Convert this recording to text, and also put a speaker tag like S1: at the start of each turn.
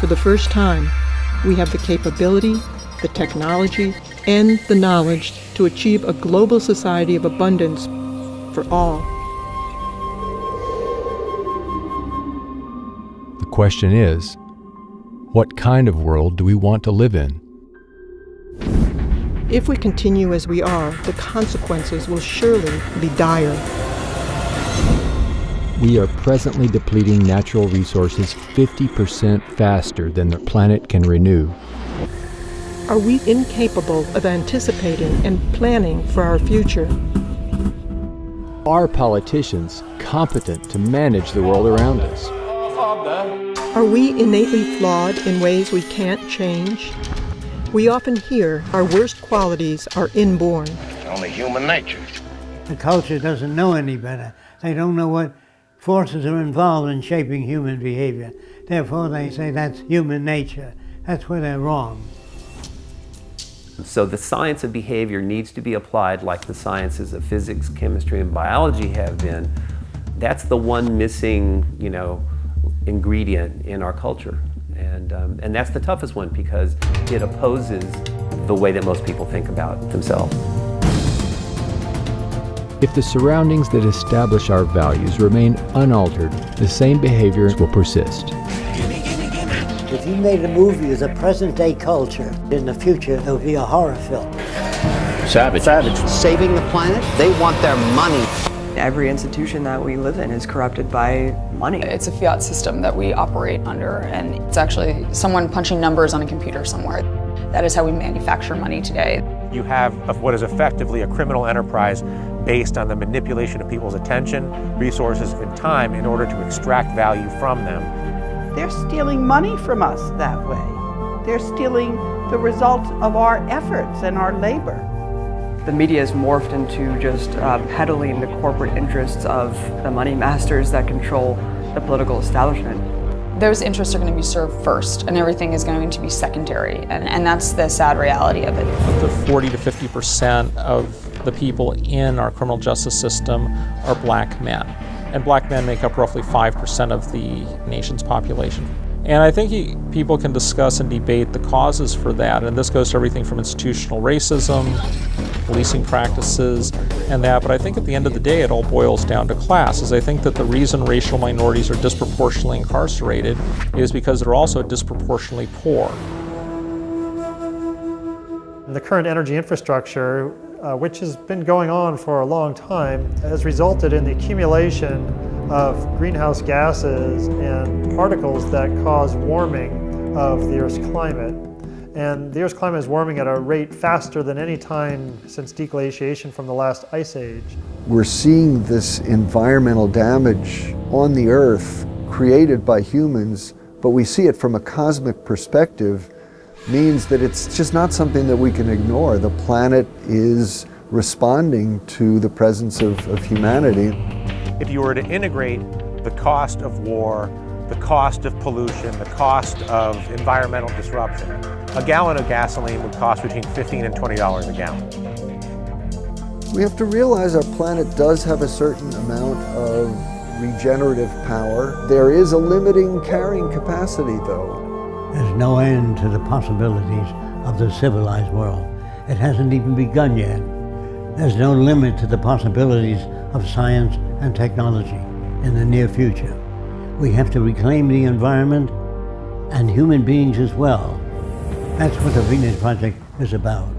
S1: For the first time, we have the capability, the technology, and the knowledge to achieve a global society of abundance for all.
S2: The question is, what kind of world do we want to live in?
S1: If we continue as we are, the consequences will surely be dire.
S2: We are presently depleting natural resources 50% faster than the planet can renew.
S1: Are we incapable of anticipating and planning for our future?
S2: Are politicians competent to manage the world around us?
S1: Are we innately flawed in ways we can't change? We often hear our worst qualities are inborn.
S3: It's only human nature.
S4: The culture doesn't know any better. They don't know what forces are involved in shaping human behavior. Therefore, they say that's human nature. That's where they're wrong.
S5: So the science of behavior needs to be applied like the sciences of physics, chemistry, and biology have been. That's the one missing, you know, ingredient in our culture. And, um, and that's the toughest one because it opposes the way that most people think about themselves.
S2: If the surroundings that establish our values remain unaltered, the same behaviors will persist.
S4: If you made a movie as a present day culture, in the future it would be a horror film.
S3: Savage.
S4: Savage.
S6: Saving the planet, they want their money.
S7: Every institution that we live in is corrupted by money.
S8: It's a fiat system that we operate under, and it's actually someone punching numbers on a computer somewhere. That is how we manufacture money today.
S9: You have what is effectively a criminal enterprise based on the manipulation of people's attention, resources, and time in order to extract value from them.
S10: They're stealing money from us that way. They're stealing the result of our efforts and our labor.
S7: The media has morphed into just uh, peddling the corporate interests of the money masters that control the political establishment.
S8: Those interests are going to be served first, and everything is going to be secondary, and, and that's the sad reality of it.
S11: Up to 40 to 50 percent of the people in our criminal justice system are black men. And black men make up roughly 5% of the nation's population. And I think he, people can discuss and debate the causes for that. And this goes to everything from institutional racism, policing practices, and that. But I think at the end of the day, it all boils down to class. Is I think that the reason racial minorities are disproportionately incarcerated is because they're also disproportionately poor.
S12: The current energy infrastructure, uh, which has been going on for a long time, has resulted in the accumulation of greenhouse gases and particles that cause warming of the Earth's climate. And the Earth's climate is warming at a rate faster than any time since deglaciation from the last ice age.
S13: We're seeing this environmental damage on the Earth created by humans, but we see it from a cosmic perspective means that it's just not something that we can ignore. The planet is responding to the presence of, of humanity.
S9: If you were to integrate the cost of war, the cost of pollution, the cost of environmental disruption, a gallon of gasoline would cost between 15 and $20 a gallon.
S13: We have to realize our planet does have a certain amount of regenerative power. There is a limiting carrying capacity though.
S4: There's no end to the possibilities of the civilized world. It hasn't even begun yet. There's no limit to the possibilities of science and technology in the near future. We have to reclaim the environment and human beings as well. That's what the Venus Project is about.